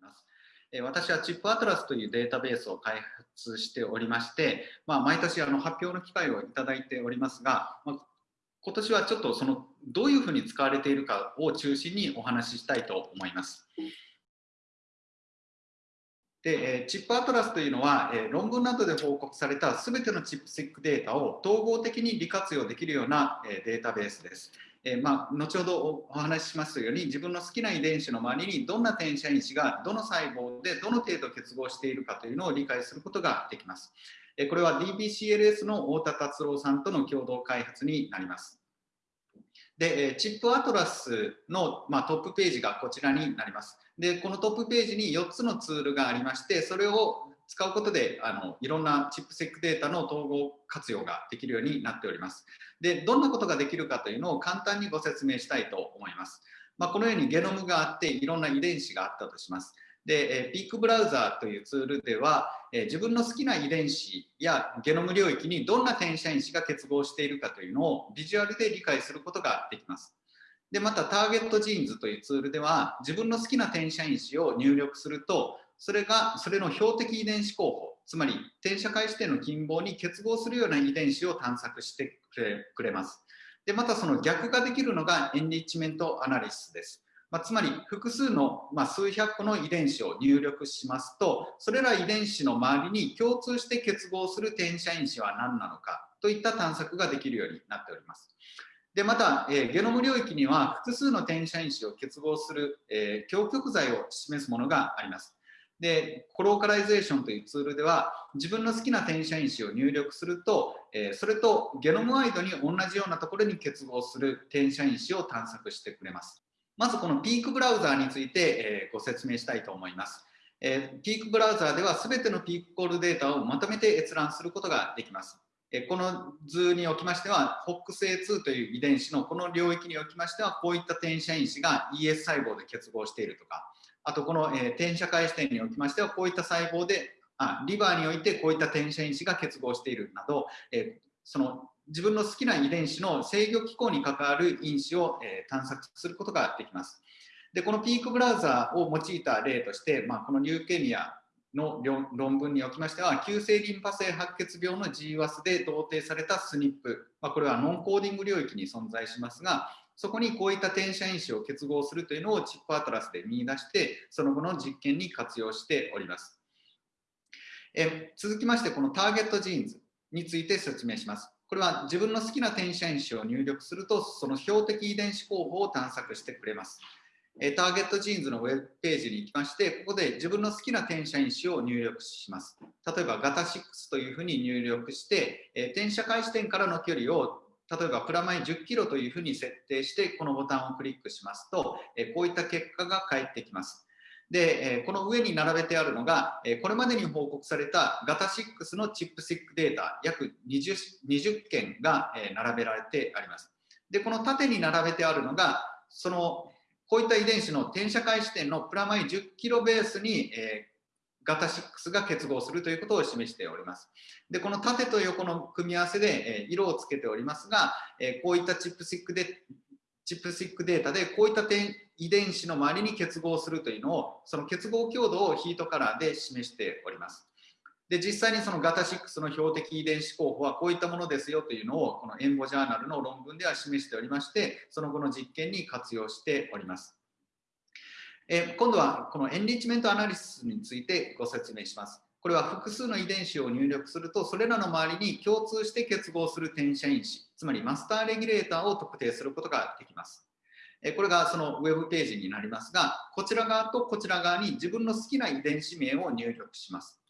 ります。私はチップアトラスというデータベースを開発しておりまして、まあ、毎年あの発表の機会をいただいておりますが、まあ、今年はちょっとそのどういうふうに使われているかを中心にお話ししたいと思います。で、チップアトラスというのは、論文などで報告されたすべてのチップセックデータを統合的に利活用できるようなデータベースです。えー、まあ、後ほどお話ししますように自分の好きな遺伝子の周りにどんな転写因子がどの細胞でどの程度結合しているかというのを理解することができます。えー、これは DBCLS の太田達郎さんとの共同開発になります。で、チップアトラスの、まあ、トップページがこちらになります。で、このトップページに4つのツールがありまして、それを使うことであのいろんなチップセックデータの統合活用ができるようになっております。で、どんなことができるかというのを簡単にご説明したいと思います。まあ、このようにゲノムがあっていろんな遺伝子があったとします。で、ピークブラウザーというツールでは、自分の好きな遺伝子やゲノム領域にどんな転写因子が結合しているかというのをビジュアルで理解することができます。で、またターゲットジーンズというツールでは自分の好きな転写因子を入力するとそれがそれの標的遺伝子候補つまり転写開始点の近傍に結合するような遺伝子を探索してくれます。でまたその逆ができるのがエンリッチメントアナリシスです、まあ、つまり複数の、まあ、数百個の遺伝子を入力しますとそれら遺伝子の周りに共通して結合する転写因子は何なのかといった探索ができるようになっております。でまた、えー、ゲノム領域には複数の転写因子を結合する、えー、局在を示すものがあります。で、 Colocalization というツールでは、自分の好きな転写因子を入力すると、え、それとゲノムワイドに同じようなところに結合する転写因子を探索してくれます。まずこのピークブラウザーについて、え、ご説明したいと思います。え、ピークブラウザーでは全てのピークコールデータをまとめて閲覧することができます。えこの図におきましては、HOX2 という遺伝子のこの領域におきましては、こういった転写因子が ES 細胞で結合しているとか、あとこの、えー、転写開始点におきましてはこういった細胞であリバーにおいてこういった転写因子が結合しているなど、えー、その自分の好きな遺伝子の制御機構に関わる因子を、えー、探索することができます。でこのピークブラウザーを用いた例として、まあ、このニューケニアの論文におきましては急性リンパ性白血病の GWAS で同定された SNP、まあ、これはノンコーディング領域に存在しますがそこにこういった転写因子を結合するというのをチップアトラスで見出して、その後の実験に活用しております。え続きまして、このターゲットジーンズについて説明します。これは自分の好きな転写因子を入力すると、その標的遺伝子候補を探索してくれます。えターゲットジーンズのウェブページに行きまして、ここで自分の好きな転写因子を入力します。例えば、ガタ6というふうに入力して、え転写開始点からの距離を例えばプラマイ10キロというふうに設定してこのボタンをクリックしますと、えこういった結果が返ってきます。で、えこの上に並べてあるのが、えこれまでに報告されたガタ6のチップシックデータ約 20, 20件が、え並べられてあります。で、この縦に並べてあるのが、そのこういった遺伝子の転写開始点のプラマイ10キロベースに、えガタ6が結合するということを示しております。で、この縦と横の組み合わせで、え色をつけておりますが、えこういったチップシックでチップシックデータでこういった点遺伝子の周りに結合するというのをその結合強度をヒートカラーで示しております。で実際にそのガタ6の標的遺伝子候補はこういったものですよというのをこのエンボジャーナルの論文では示しておりましてその後の実験に活用しております。え今度はこのエンリッチメントアナリシスについてご説明します。これは複数の遺伝子を入力すると、それらの周りに共通して結合する転写因子、つまりマスターレギュレーターを特定することができます。これがそのウェブページになりますが、こちら側とこちら側に自分の好きな遺伝子名を入力します。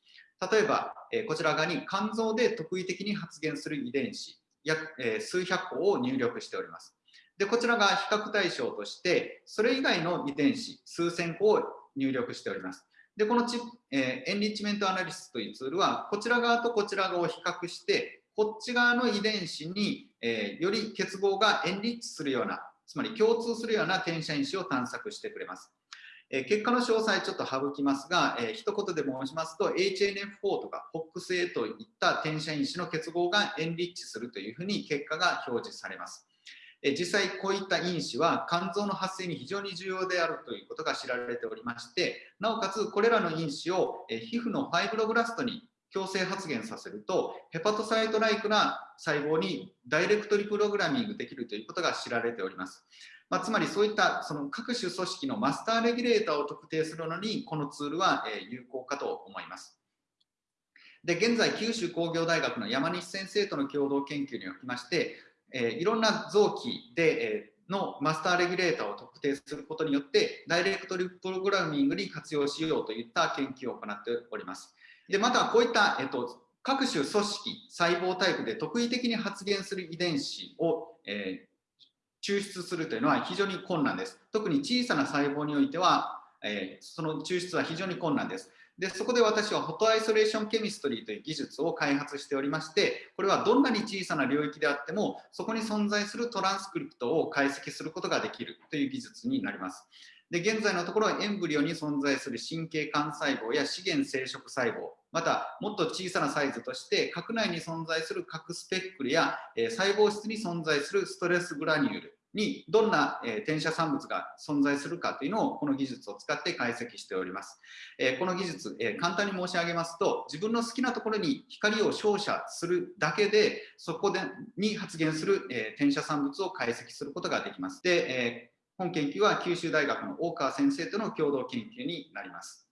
例えば、こちら側に肝臓で特異的に発現する遺伝子、約数百個を入力しております。で、こちらが比較対象として、それ以外の遺伝子、数千個を入力しております。で、このチ、えー、エンリッチメントアナリシスというツールは、こちら側とこちら側を比較して、こっち側の遺伝子に、えー、より結合がエンリッチするような、つまり共通するような転写因子を探索してくれます。えー、結果の詳細ちょっと省きますが、えー、一言で申しますと HNF4 とか FOXA といった転写因子の結合がエンリッチするというふうに結果が表示されます。実際こういった因子は肝臓の発生に非常に重要であるということが知られておりましてなおかつこれらの因子を皮膚のファイブロブラストに強制発現させるとヘパトサイトライクな細胞にダイレクトリプログラミングできるということが知られております。まあ、つまりそういったその各種組織のマスターレギュレーターを特定するのにこのツールは有効かと思います。で現在九州工業大学の山西先生との共同研究におきましてえいろんな臓器で、えのマスターレギュレーターを特定することによってダイレクトリプログラミングに活用しようといった研究を行っております。でまたこういった、えっと、各種組織細胞タイプで特異的に発現する遺伝子を、えー、抽出するというのは非常に困難です。特に小さな細胞においては、えー、その抽出は非常に困難です。でそこで私はフォトアイソレーションケミストリーという技術を開発しておりましてこれはどんなに小さな領域であってもそこに存在するトランスクリプトを解析することができるという技術になります。で現在のところはエンブリオに存在する神経幹細胞や資源生殖細胞またもっと小さなサイズとして核内に存在する核スペックルや、え細胞質に存在するストレスグラニュールにどんな、え転写産物が存在するかというのをこの技術を使って解析しております。えこの技術、え簡単に申し上げますと自分の好きなところに光を照射するだけでそこでに発現する、え転写産物を解析することができます。で、え本研究は九州大学の大川先生との共同研究になります。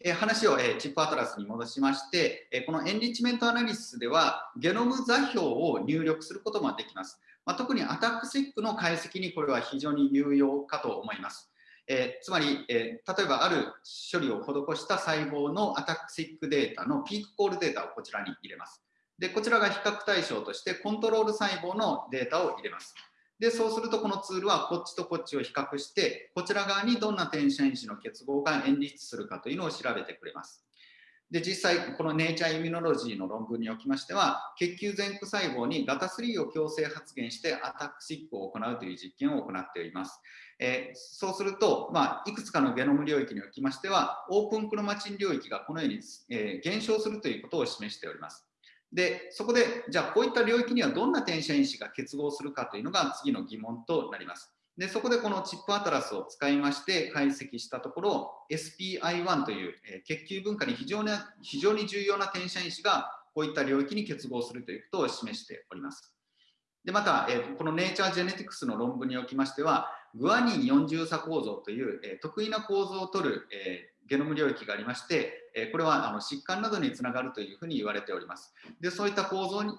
え話を、えチップアトラスに戻しまして、えこのエンリッチメントアナリシスではゲノム座標を入力することもできます。まあ、特にアタックセックの解析にこれは非常に有用かと思います。えー、つまり、えー、例えばある処理を施した細胞のアタックセックデータのピークコールデータをこちらに入れます。で、こちらが比較対象としてコントロール細胞のデータを入れます。で、そうするとこのツールはこっちとこっちを比較して、こちら側にどんな転写因子の結合がエンリッチするかというのを調べてくれます。で実際このネイチャーイミノロジーの論文におきましては血球前駆細胞にガタ3を強制発現してアタックシックを行うという実験を行っております、えー、そうすると、まあ、いくつかのゲノム領域におきましてはオープンクロマチン領域がこのように、えー、減少するということを示しております。でそこでじゃあこういった領域にはどんな転写因子が結合するかというのが次の疑問となります。でそこでこのチップアトラスを使いまして解析したところ SPI1 という、え、血球文化に非常に非常に重要な転写因子がこういった領域に結合するということを示しております。でまた、えー、このネイチャージェネティクスの論文におきましてはグアニン4重差構造という、え、得意な構造を取る、え、ゲノム領域がありまして、えこれはあの疾患などにつながるというふうに言われております。でそういった構造に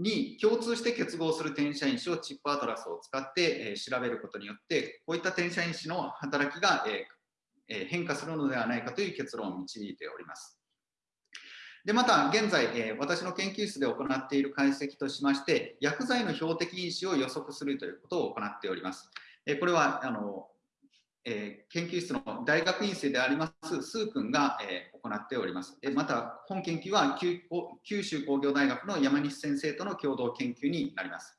に共通して結合する転写因子をチップアトラスを使って、え調べることによってこういった転写因子の働きが、え変化するのではないかという結論を導いております。でまた現在、え私の研究室で行っている解析としまして薬剤の標的因子を予測するということを行っております。えこれはあのえー、研究室の大学院生でありますスー君が、えー、行っております。えまた本研究は九州工業大学の山西先生との共同研究になります。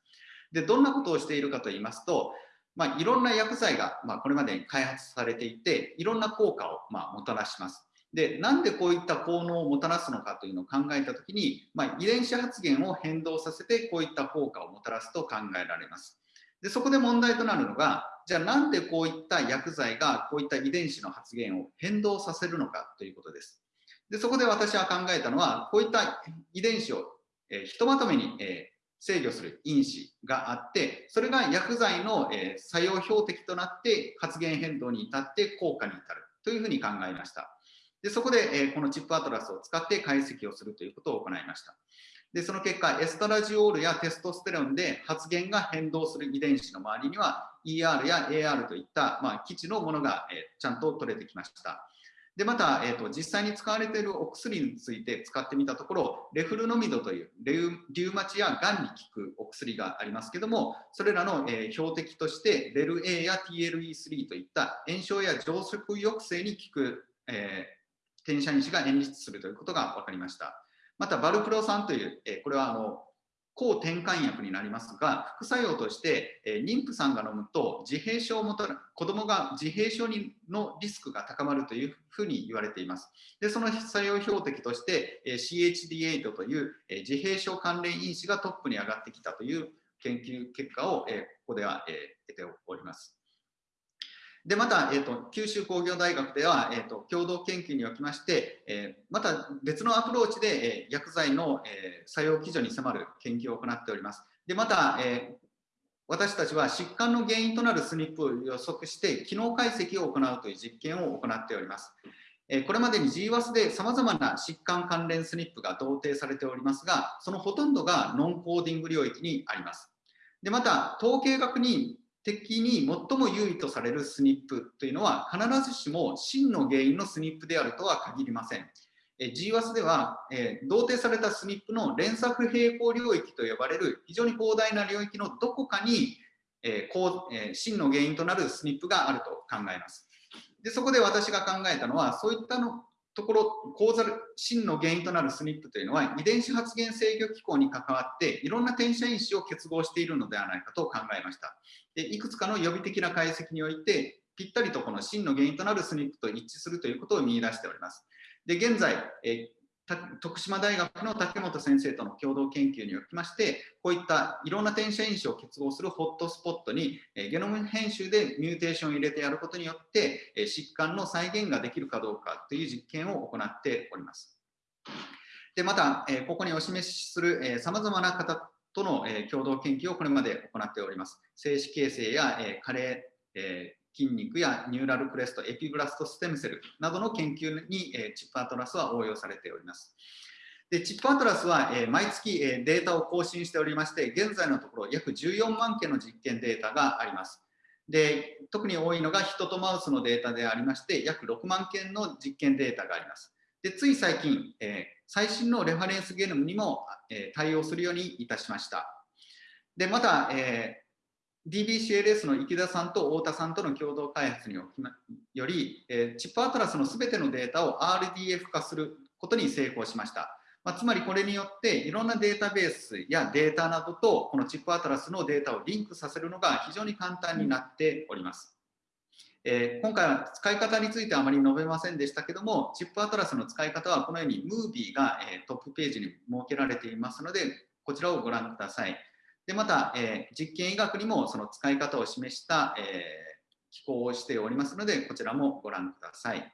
でどんなことをしているかと言いますと、まあ、いろんな薬剤が、まあ、これまでに開発されていていろんな効果を、まあ、もたらします。でなんでこういった効能をもたらすのかというのを考えた時に、まあ、遺伝子発現を変動させてこういった効果をもたらすと考えられます。でそこで問題となるのがじゃあなんでこういった薬剤がこういった遺伝子の発現を変動させるのかということです。でそこで私は考えたのはこういった遺伝子を、え、ひとまとめに、え、制御する因子があってそれが薬剤の、え、作用標的となって発現変動に至って効果に至るというふうに考えました。でそこで、えこのチップアトラスを使って解析をするということを行いました。でその結果エストラジオールやテストステロンで発現が変動する遺伝子の周りには ER や AR といった、まあ、基地のものが、えー、ちゃんと取れてきました。でまた、えーと、実際に使われているお薬について使ってみたところレフルノミドというリウマチやがんに効くお薬がありますけどもそれらの、えー、標的としてレル A や TLE3 といった炎症や増殖抑制に効く、えー、転写因子が演出するということが分かりました。またバルクロ酸という、えこれはあの抗転換薬になりますが副作用として、え妊婦さんが飲むと自閉症をもたら子供が自閉症にのリスクが高まるというふうに言われていますでその作用標的として、え CHD8 という、え自閉症関連因子がトップに上がってきたという研究結果を、えここでは、え得ております。で、また、えーと、九州工業大学では、えーと、共同研究におきまして、えー、また別のアプローチで、えー、薬剤の、えー、作用基準に迫る研究を行っております。で、また、え私たちは疾患の原因となる SNP を予測して機能解析を行うという実験を行っております。これまでに GWAS でさまざまな疾患関連 SNP が同定されておりますが、そのほとんどがノンコーディング領域にあります。でまた、統計学に的に最も優位とされる SNP というのは必ずしも真の原因の SNP であるとは限りません。GWAS では、え、同定された SNP の連作平行領域と呼ばれる非常に広大な領域のどこかに、えこうえ、真の原因となる SNP があると考えます。でそこで私が考えたのはそういったのところ構座真の原因となる SNP というのは遺伝子発現制御機構に関わっていろんな転写因子を結合しているのではないかと考えました。でいくつかの予備的な解析においてぴったりとこの真の原因となる SNP と一致するということを見出しております。で現在、え徳島大学の竹本先生との共同研究におきましてこういったいろんな転写因子を結合するホットスポットにゲノム編集でミューテーションを入れてやることによって疾患の再現ができるかどうかという実験を行っております。でまた、ここにお示しするさまざまな方との共同研究をこれまで行っております。静止形成や加齢、筋肉やニューラルクレスト、エピブラストステムセルなどの研究に、えチップアトラスは応用されております。でチップアトラスは、え毎月、えデータを更新しておりまして、現在のところ約14万件の実験データがあります。で特に多いのが人とマウスのデータでありまして、約6万件の実験データがあります。でつい最近、え最新のレファレンスゲノムにも、え対応するようにいたしました。でまた、え DBCLS の池田さんと太田さんとの共同開発により、え、チップアトラスのすべてのデータを RDF 化することに成功しました。まあ、つまりこれによっていろんなデータベースやデータなどとこのチップアトラスのデータをリンクさせるのが非常に簡単になっております。えー、今回は使い方についてあまり述べませんでしたけども、チップアトラスの使い方はこのように Movie が、えー、トップページに設けられていますので、こちらをご覧ください。でまた、えー、実験医学にもその使い方を示した、えー、機構をしておりますので、こちらもご覧ください。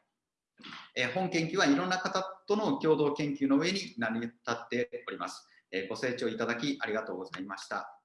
えー、本研究はいろんな方との共同研究の上に成り立っております。えご清聴いただきありがとうございました。